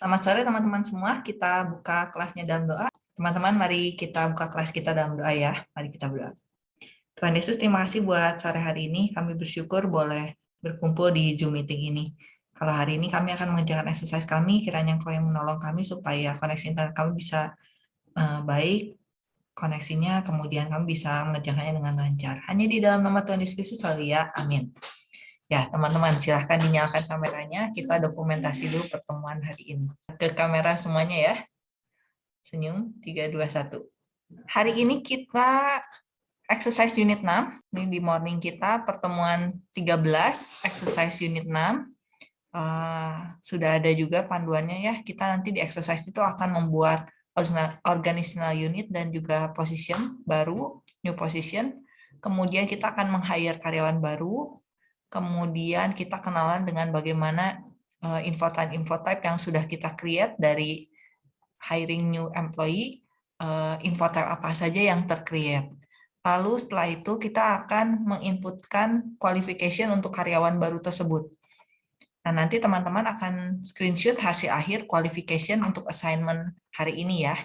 Selamat sore teman-teman semua. Kita buka kelasnya dalam doa. Teman-teman, mari kita buka kelas kita dalam doa ya. Mari kita berdoa. Tuhan Yesus, terima kasih buat sore hari ini. Kami bersyukur boleh berkumpul di Zoom meeting ini. Kalau hari ini kami akan mengerjakan exercise kami, kiranya Engkau yang menolong kami supaya koneksi internet kami bisa uh, baik, koneksinya, kemudian kami bisa mengerjakannya dengan lancar. Hanya di dalam nama Tuhan Yesus Kristus, ya. Amin. Ya, teman-teman, silahkan dinyalakan kameranya. Kita dokumentasi dulu pertemuan hari ini. Ke kamera semuanya ya. Senyum, 3, 2, 1. Hari ini kita exercise unit 6. Ini di morning kita, pertemuan 13, exercise unit 6. Uh, eh, sudah ada juga panduannya ya. Kita nanti di exercise itu akan membuat organizational unit dan juga position baru, new position. Kemudian kita akan meng-hire karyawan baru, kemudian kita kenalan dengan bagaimana uh, infotype-infotype yang sudah kita create dari hiring new employee, uh, infotype apa saja yang tercreate. Lalu setelah itu kita akan menginputkan qualification untuk karyawan baru tersebut. Nah, nanti teman-teman akan screenshot hasil akhir qualification untuk assignment hari ini ya.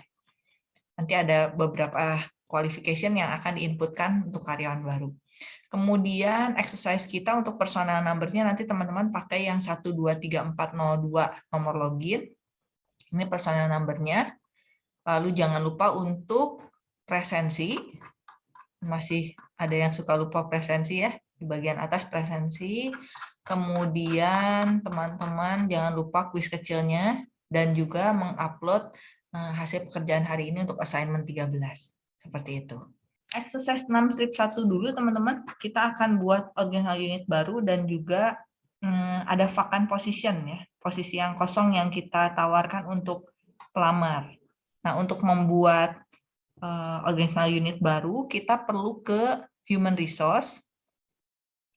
Nanti ada beberapa qualification yang akan diinputkan untuk karyawan baru. Kemudian exercise kita untuk personal number-nya nanti teman-teman pakai yang 123402 nomor login. Ini personal number-nya. Lalu jangan lupa untuk presensi. Masih ada yang suka lupa presensi ya. Di bagian atas presensi. Kemudian teman-teman jangan lupa kuis kecilnya dan juga mengupload eh, hasil pekerjaan hari ini untuk assignment 13. Seperti itu exercise 6 strip 1 dulu teman-teman. Kita akan buat organizational unit baru dan juga hmm, ada vacant position ya, posisi yang kosong yang kita tawarkan untuk pelamar. Nah, untuk membuat uh, organizational unit baru, kita perlu ke human resource,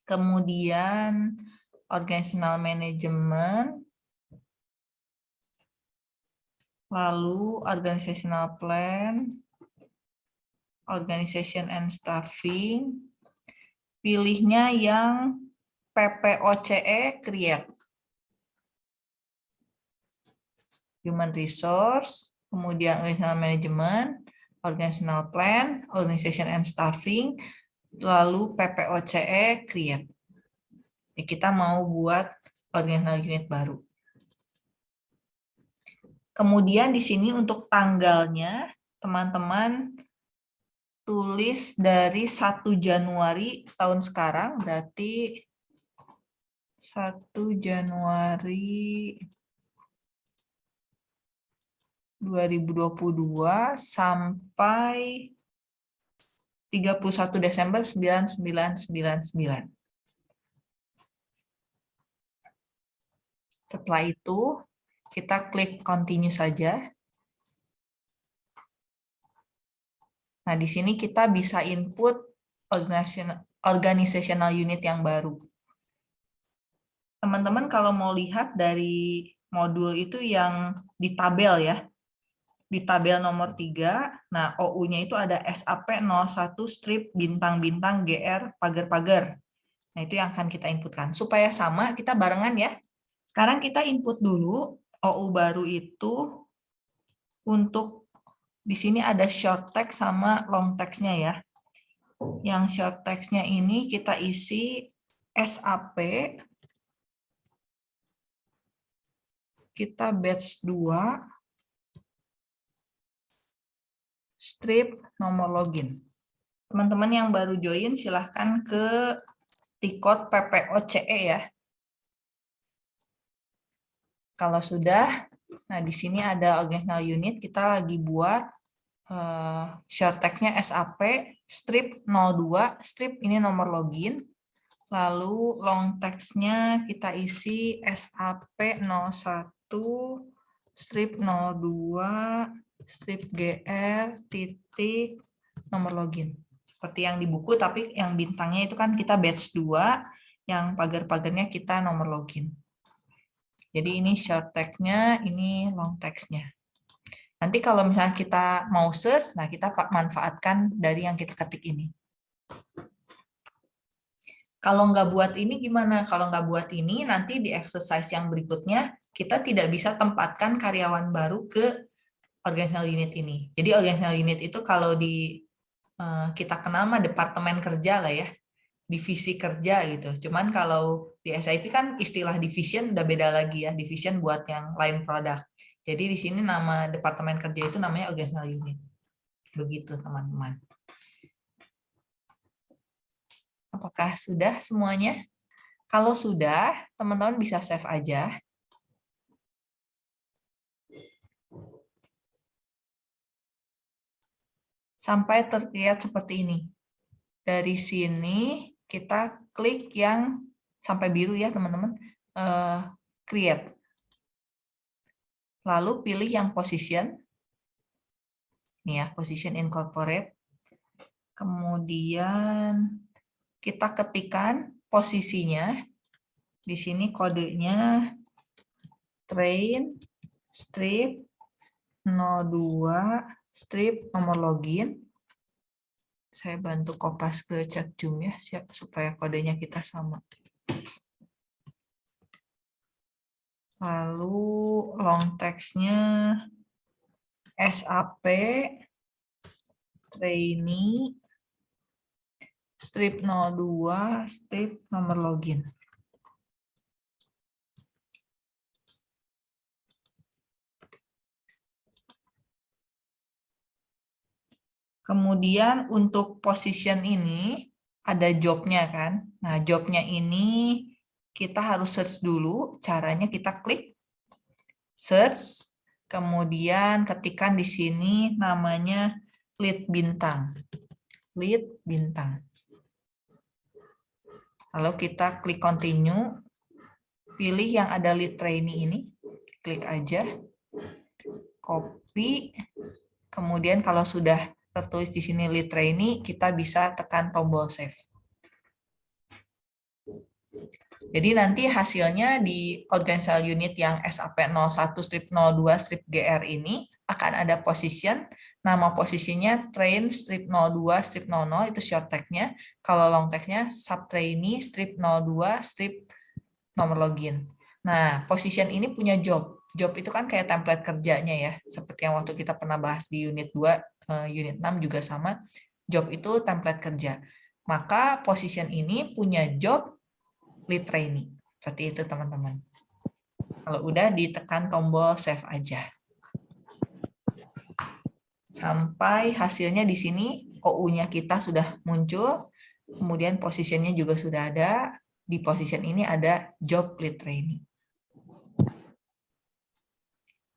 kemudian organizational management, lalu organizational plan, Organization and Staffing. Pilihnya yang PPOCE Create. Human Resource, kemudian Organizational Management, Organizational Plan, Organization and Staffing, lalu PPOCE Create. Jadi kita mau buat organizational unit baru. Kemudian di sini untuk tanggalnya, teman-teman tulis dari 1 Januari tahun sekarang, berarti 1 Januari 2022 sampai 31 Desember 9999. Setelah itu, kita klik continue saja. Nah, di sini kita bisa input organizational unit yang baru. Teman-teman kalau mau lihat dari modul itu yang di tabel ya, di tabel nomor 3, nah OU-nya itu ada SAP 01 strip bintang-bintang GR pagar-pagar. Nah, itu yang akan kita inputkan. Supaya sama, kita barengan ya. Sekarang kita input dulu OU baru itu untuk di sini ada short text sama long text-nya ya. Yang short text-nya ini kita isi SAP, kita batch 2, strip nomor login. Teman-teman yang baru join silahkan ke tikot PPOCE ya. Kalau sudah, nah di sini ada organizational unit, kita lagi buat uh, short text-nya SAP, strip 02, strip ini nomor login, lalu long text-nya kita isi SAP 01, strip 02, strip GR, titik, nomor login. Seperti yang di buku, tapi yang bintangnya itu kan kita batch 2, yang pagar-pagarnya kita nomor login. Jadi ini short text-nya, ini long text-nya. Nanti kalau misalnya kita mau search, nah kita manfaatkan dari yang kita ketik ini. Kalau nggak buat ini gimana? Kalau nggak buat ini, nanti di exercise yang berikutnya, kita tidak bisa tempatkan karyawan baru ke organizational unit ini. Jadi organizational unit itu kalau di eh, kita kenal mah departemen kerja lah ya, divisi kerja gitu. Cuman kalau di SIP kan istilah division udah beda lagi ya, division buat yang lain produk. Jadi di sini nama departemen kerja itu namanya organizational unit. Begitu teman-teman. Apakah sudah semuanya? Kalau sudah, teman-teman bisa save aja. Sampai terlihat seperti ini. Dari sini kita klik yang sampai biru ya teman-teman, uh, create. Lalu pilih yang position. Ini ya, position incorporate. Kemudian kita ketikkan posisinya. Di sini kodenya train strip 02 strip nomor login. Saya bantu kopas ke chat Zoom ya supaya kodenya kita sama. Lalu long text-nya SAP trainee strip 02, strip nomor login. Kemudian untuk position ini ada jobnya kan. Nah jobnya ini kita harus search dulu. Caranya kita klik search. Kemudian ketikkan di sini namanya lead bintang. Lead bintang. Lalu kita klik continue, pilih yang ada lead trainee ini, klik aja, copy, kemudian kalau sudah tertulis di sini lead trainee, kita bisa tekan tombol save. Jadi nanti hasilnya di organizational unit yang SAP 01 strip 02 strip GR ini akan ada position Nama posisinya train strip 02 strip 00 itu short tag-nya. Kalau long tag-nya sub trainee strip 02 strip nomor login. Nah, position ini punya job. Job itu kan kayak template kerjanya ya. Seperti yang waktu kita pernah bahas di unit 2, uh, eh, unit 6 juga sama. Job itu template kerja. Maka position ini punya job lead trainee. Seperti itu teman-teman. Kalau udah ditekan tombol save aja sampai hasilnya di sini OU-nya kita sudah muncul, kemudian posisinya juga sudah ada, di position ini ada job lead training.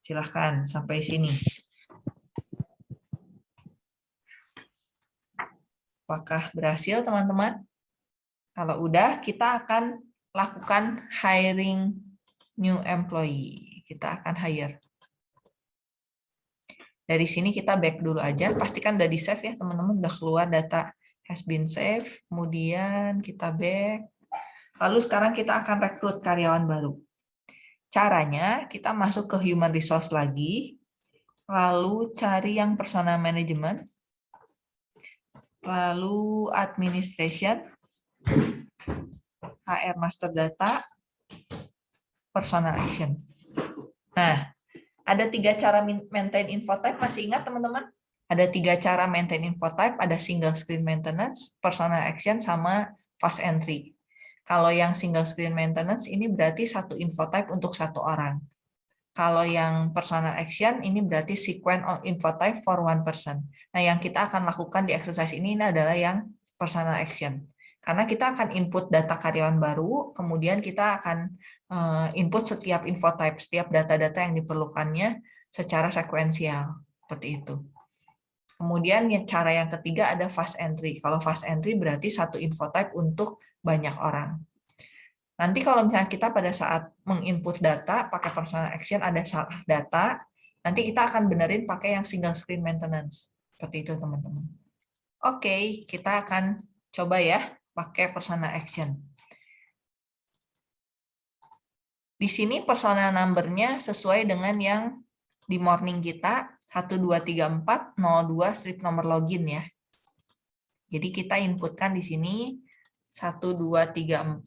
Silahkan sampai sini. Apakah berhasil teman-teman? Kalau udah, kita akan lakukan hiring new employee. Kita akan hire. Dari sini kita back dulu aja, pastikan udah di save ya teman-teman, udah keluar data has been save, kemudian kita back. Lalu sekarang kita akan rekrut karyawan baru. Caranya kita masuk ke human resource lagi, lalu cari yang personal management, lalu administration, HR master data, personal action. Nah, ada tiga cara maintain info type, masih ingat teman-teman? Ada tiga cara maintain info type, ada single screen maintenance, personal action, sama fast entry. Kalau yang single screen maintenance ini berarti satu info type untuk satu orang. Kalau yang personal action ini berarti sequence of info type for one person. Nah, yang kita akan lakukan di exercise ini, ini adalah yang personal action. Karena kita akan input data karyawan baru, kemudian kita akan Eh, input setiap info type, setiap data-data yang diperlukannya secara sekuensial, seperti itu. Kemudian cara yang ketiga ada fast entry. Kalau fast entry berarti satu info type untuk banyak orang. Nanti kalau misalnya kita pada saat menginput data pakai personal action ada salah data, nanti kita akan benerin pakai yang single screen maintenance. Seperti itu teman-teman. Oke, kita akan coba ya pakai personal action. Di sini personal number-nya sesuai dengan yang di morning kita 123402 strip nomor login ya. Jadi kita inputkan di sini 1234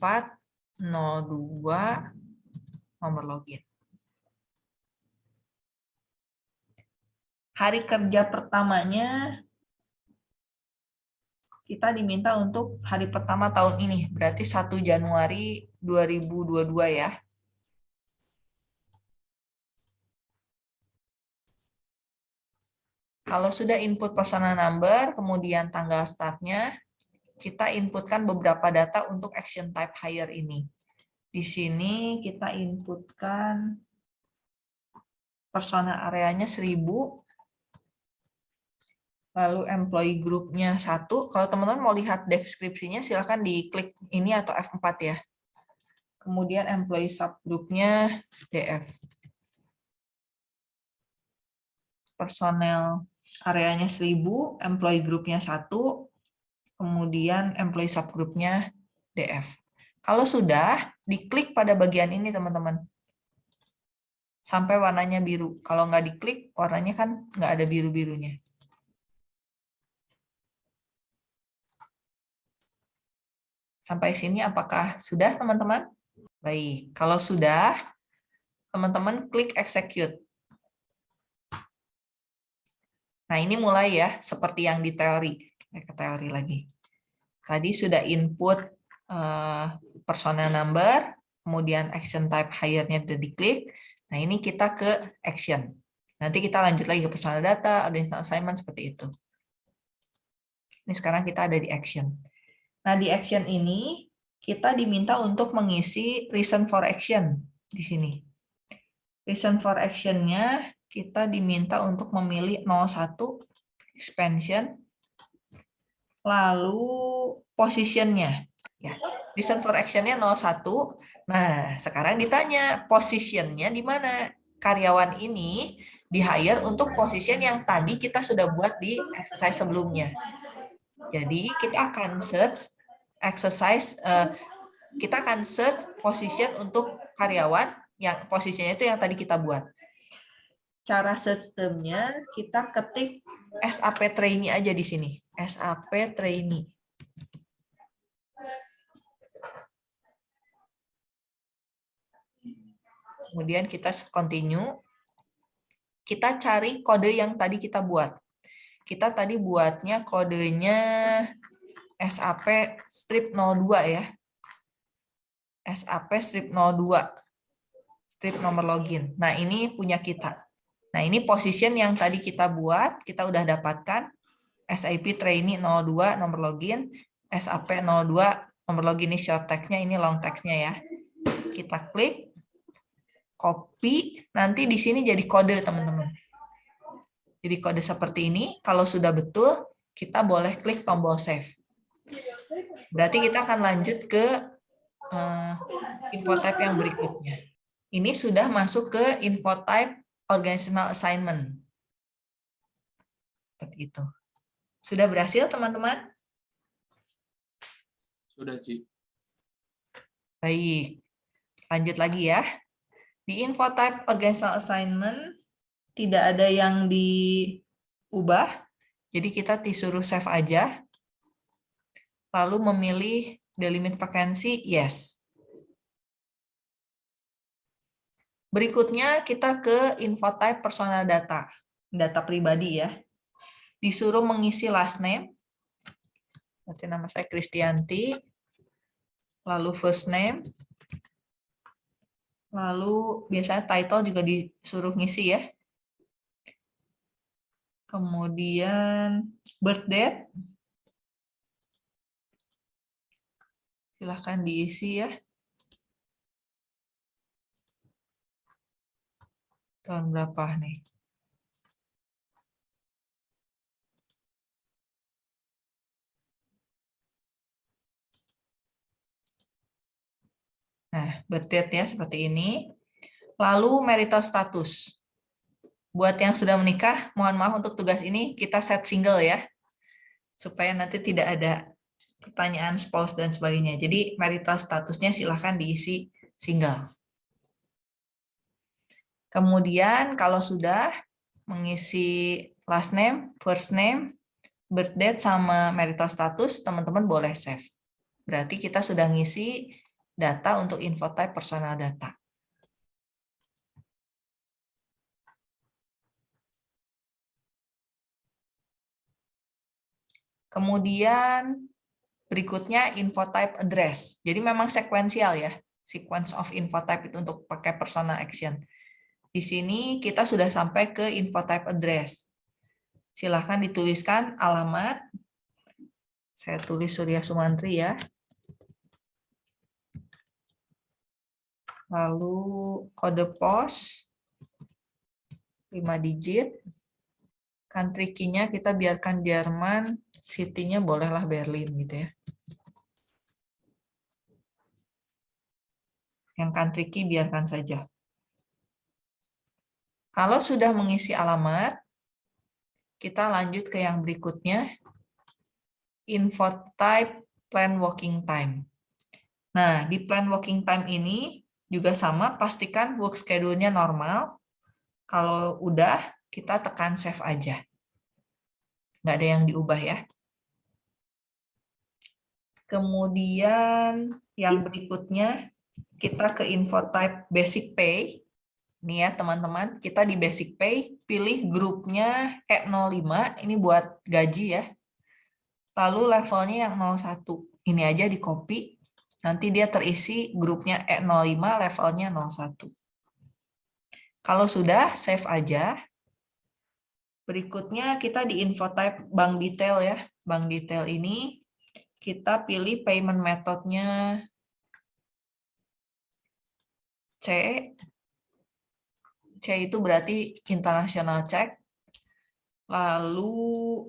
02 nomor login. Hari kerja pertamanya kita diminta untuk hari pertama tahun ini, berarti 1 Januari 2022 ya. Kalau sudah input personal number, kemudian tanggal startnya, kita inputkan beberapa data untuk action type hire ini. Di sini kita inputkan personal areanya 1000, lalu employee groupnya satu. Kalau teman-teman mau lihat deskripsinya, silahkan diklik ini atau F4 ya. Kemudian employee subgroupnya DF. Personel areanya 1000, employee groupnya satu, kemudian employee subgroupnya DF. Kalau sudah, diklik pada bagian ini teman-teman. Sampai warnanya biru. Kalau nggak diklik, warnanya kan nggak ada biru-birunya. Sampai sini apakah sudah teman-teman? Baik, kalau sudah, teman-teman klik execute. Nah, ini mulai ya, seperti yang di teori. Ke teori lagi. Tadi sudah input uh, personal number, kemudian action type hire-nya sudah diklik. Nah, ini kita ke action. Nanti kita lanjut lagi ke personal data, ada assignment seperti itu. Ini sekarang kita ada di action. Nah, di action ini kita diminta untuk mengisi reason for action di sini. Reason for action-nya kita diminta untuk memilih 01 expansion lalu positionnya. Ya reason for actionnya 01 nah sekarang ditanya positionnya di mana? Karyawan ini di hire untuk position yang tadi kita sudah buat di exercise sebelumnya. Jadi kita akan search exercise uh, kita akan search position untuk karyawan yang posisinya itu yang tadi kita buat cara sistemnya kita ketik SAP trainee aja di sini. SAP trainee. Kemudian kita continue. Kita cari kode yang tadi kita buat. Kita tadi buatnya kodenya SAP strip 02 ya. SAP strip 02. Strip nomor login. Nah, ini punya kita. Nah, ini position yang tadi kita buat, kita udah dapatkan SIP trainee 02 nomor login, SAP 02 nomor login ini short text-nya, ini long text-nya ya. Kita klik, copy, nanti di sini jadi kode teman-teman. Jadi kode seperti ini, kalau sudah betul, kita boleh klik tombol save. Berarti kita akan lanjut ke uh, info type yang berikutnya. Ini sudah masuk ke info type organizational assignment. Seperti itu. Sudah berhasil, teman-teman? Sudah, Ci. Baik. Lanjut lagi ya. Di info type organizational assignment, tidak ada yang diubah. Jadi kita disuruh save aja. Lalu memilih delimit vacancy, yes. Berikutnya kita ke info type personal data, data pribadi ya. Disuruh mengisi last name, berarti nama saya Kristianti, lalu first name, lalu biasanya title juga disuruh ngisi ya. Kemudian birth date, silahkan diisi ya. tahun berapa nih? Nah, birth ya seperti ini. Lalu marital status. Buat yang sudah menikah, mohon maaf untuk tugas ini kita set single ya. Supaya nanti tidak ada pertanyaan spouse dan sebagainya. Jadi marital statusnya silahkan diisi single. Kemudian kalau sudah mengisi last name, first name, birth date, sama marital status, teman-teman boleh save. berarti kita sudah ngisi data untuk info type personal data. Kemudian berikutnya info type address. Jadi memang sekuensial ya, sequence of info type itu untuk pakai personal action. Di sini kita sudah sampai ke info type address. Silahkan dituliskan alamat. Saya tulis Surya Sumantri ya. Lalu kode pos 5 digit. Country key-nya kita biarkan Jerman, city-nya bolehlah Berlin gitu ya. Yang country key biarkan saja. Kalau sudah mengisi alamat, kita lanjut ke yang berikutnya, info type plan working time. Nah, di plan working time ini juga sama, pastikan work schedule-nya normal. Kalau udah, kita tekan save aja. Nggak ada yang diubah ya. Kemudian yang berikutnya kita ke info type basic pay. Nih ya teman-teman, kita di basic pay pilih grupnya E05, ini buat gaji ya. Lalu levelnya yang 01. Ini aja di copy. Nanti dia terisi grupnya E05 levelnya 01. Kalau sudah, save aja. Berikutnya kita di info type bank detail ya. Bank detail ini kita pilih payment methodnya C. C itu berarti international check. Lalu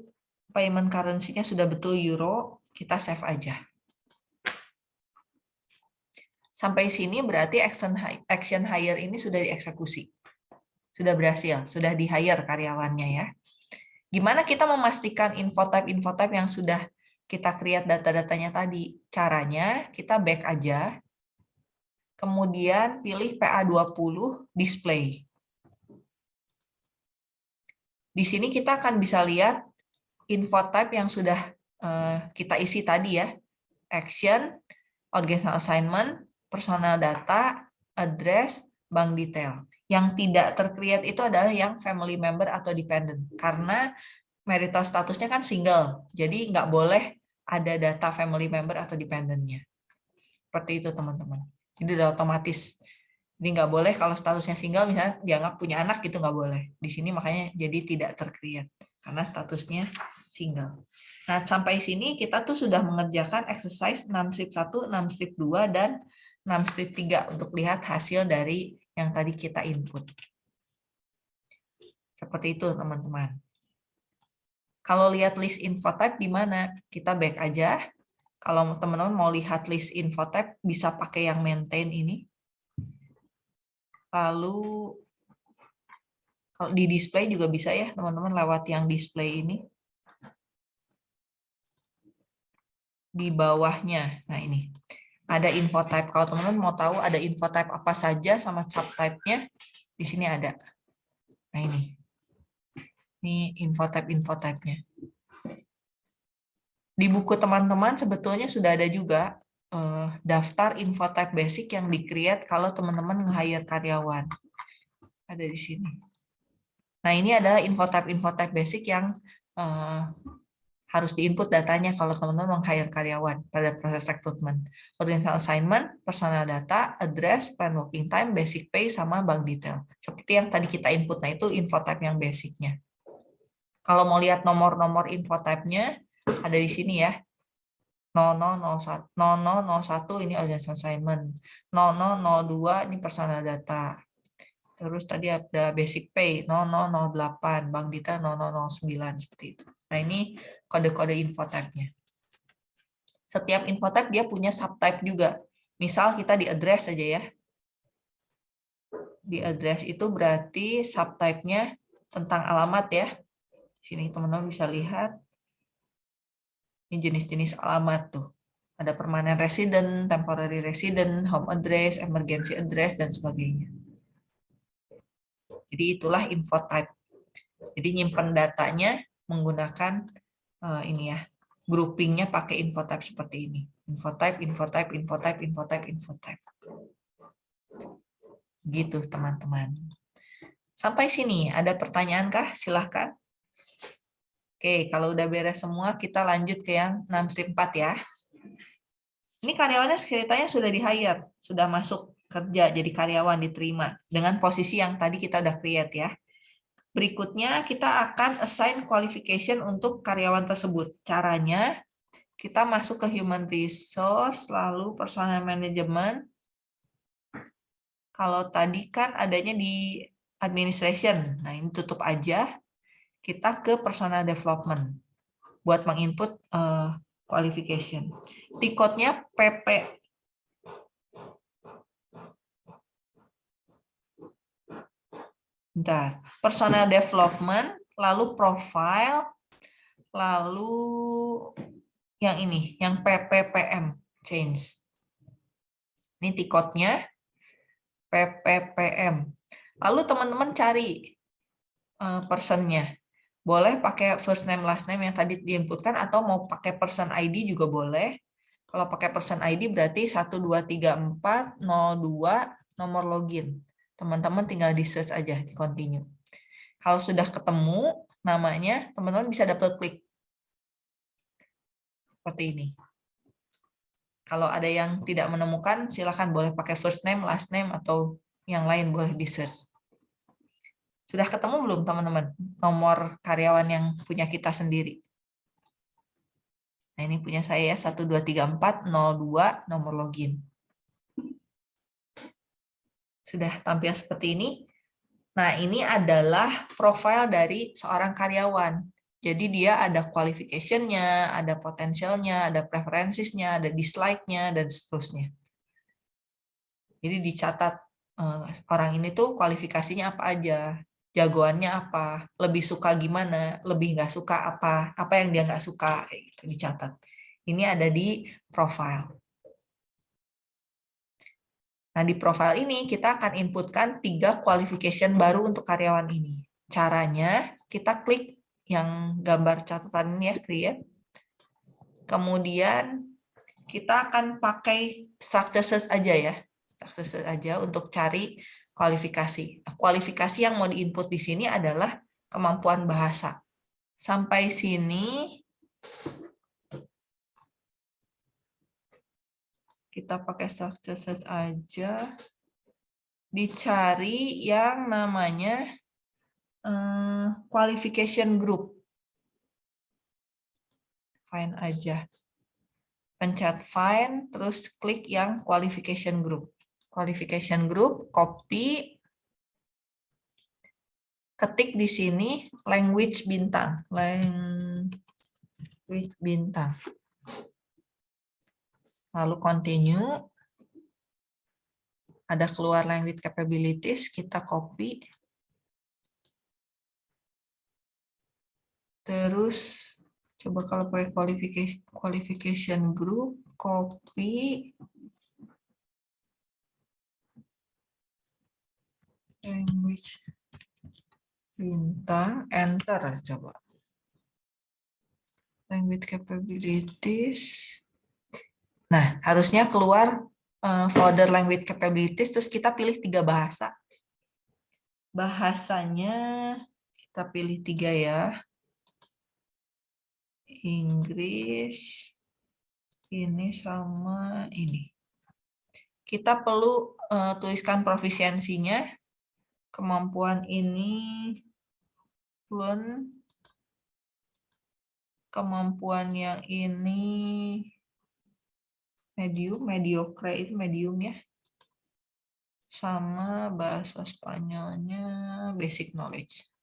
payment currency-nya sudah betul euro, kita save aja. Sampai sini berarti action action hire ini sudah dieksekusi. Sudah berhasil, sudah di-hire karyawannya ya. Gimana kita memastikan info type info type yang sudah kita create data-datanya tadi. Caranya kita back aja, kemudian pilih PA20 display. Di sini kita akan bisa lihat info type yang sudah uh, kita isi tadi ya. Action, organizational assignment, personal data, address, bank detail. Yang tidak terkreat itu adalah yang family member atau dependent. Karena marital statusnya kan single, jadi nggak boleh ada data family member atau dependentnya. Seperti itu teman-teman. Jadi udah otomatis. Jadi nggak boleh kalau statusnya single misalnya dianggap punya anak gitu nggak boleh. Di sini makanya jadi tidak terkreat karena statusnya single. Nah sampai sini kita tuh sudah mengerjakan exercise 6 strip 1, 6 strip 2 dan 6 strip 3 untuk lihat hasil dari yang tadi kita input. Seperti itu teman-teman. Kalau lihat list info type di mana? Kita back aja. Kalau teman-teman mau lihat list info type, bisa pakai yang maintain ini. Lalu kalau di display juga bisa ya, teman-teman lewat yang display ini. Di bawahnya, nah ini ada info type. Kalau teman-teman mau tahu ada info type apa saja sama subtype-nya, di sini ada. Nah ini. Ini info type-info type-nya. Di buku teman-teman sebetulnya sudah ada juga uh, daftar info type basic yang di-create kalau teman-teman nge-hire karyawan. Ada di sini. Nah, ini adalah info type-info type basic yang uh, harus diinput datanya kalau teman-teman meng-hire karyawan pada proses rekrutmen. Organizational assignment, personal data, address, plan working time, basic pay, sama bank detail. Seperti yang tadi kita input, nah itu info type yang basicnya. Kalau mau lihat nomor-nomor info type-nya, ada di sini ya. 0001, 0001 ini audience assignment. 0002 ini personal data. Terus tadi ada basic pay 0008, bank data 0009 seperti itu. Nah, ini kode-kode info type-nya. Setiap info type dia punya subtype juga. Misal kita di address saja ya. Di address itu berarti subtype-nya tentang alamat ya. Sini teman-teman bisa lihat. Ini jenis-jenis alamat tuh. Ada permanent resident, temporary resident, home address, emergency address, dan sebagainya. Jadi itulah info type. Jadi nyimpan datanya menggunakan uh, ini ya, groupingnya pakai info type seperti ini. Info type, info type, info type, info type, info type. Gitu, teman-teman. Sampai sini, ada pertanyaan kah? Silahkan. Oke, kalau udah beres semua, kita lanjut ke yang 6 strip 4 ya. Ini karyawannya ceritanya sudah di-hire, sudah masuk kerja jadi karyawan diterima dengan posisi yang tadi kita udah create ya. Berikutnya kita akan assign qualification untuk karyawan tersebut. Caranya kita masuk ke human resource, lalu personal management. Kalau tadi kan adanya di administration, nah ini tutup aja. Kita ke personal development buat menginput uh, qualification. Tiketnya PP Bentar. Personal development, lalu profile, lalu yang ini, yang PPPM, change. Ini tiketnya PPPM. Lalu teman-teman cari uh, personnya. Boleh pakai first name, last name yang tadi diinputkan, atau mau pakai person ID juga boleh. Kalau pakai person ID berarti 123402 nomor login teman-teman tinggal di search aja, di continue. Kalau sudah ketemu namanya, teman-teman bisa double klik. Seperti ini. Kalau ada yang tidak menemukan, silakan boleh pakai first name, last name, atau yang lain boleh di search. Sudah ketemu belum teman-teman nomor karyawan yang punya kita sendiri? Nah ini punya saya ya, 123402 nomor login sudah tampil seperti ini. Nah, ini adalah profil dari seorang karyawan. Jadi dia ada qualification-nya, ada potensialnya, ada preferensinya, ada dislike-nya, dan seterusnya. Jadi dicatat uh, orang ini tuh kualifikasinya apa aja, jagoannya apa, lebih suka gimana, lebih nggak suka apa, apa yang dia nggak suka, gitu, dicatat. Ini ada di profile. Nah, di profile ini kita akan inputkan tiga qualification baru untuk karyawan ini. Caranya, kita klik yang gambar catatan ini ya, create. Kemudian, kita akan pakai structure search aja ya. Structure search aja untuk cari kualifikasi. Kualifikasi yang mau diinput di sini adalah kemampuan bahasa. Sampai sini, kita pakai search aja, dicari yang namanya uh, qualification group. Find aja. Pencet find, terus klik yang qualification group. Qualification group, copy, ketik di sini language bintang. Language bintang lalu continue, ada keluar language capabilities, kita copy, terus coba kalau pakai qualification, qualification group, copy, language bintang, enter coba. Language capabilities, Nah, harusnya keluar uh, folder language capabilities, terus kita pilih tiga bahasa. Bahasanya kita pilih tiga ya. Inggris, ini sama ini. Kita perlu uh, tuliskan profisiensinya, kemampuan ini, fluent, kemampuan yang ini, medium, mediocre itu medium ya. Sama bahasa Spanyolnya basic knowledge.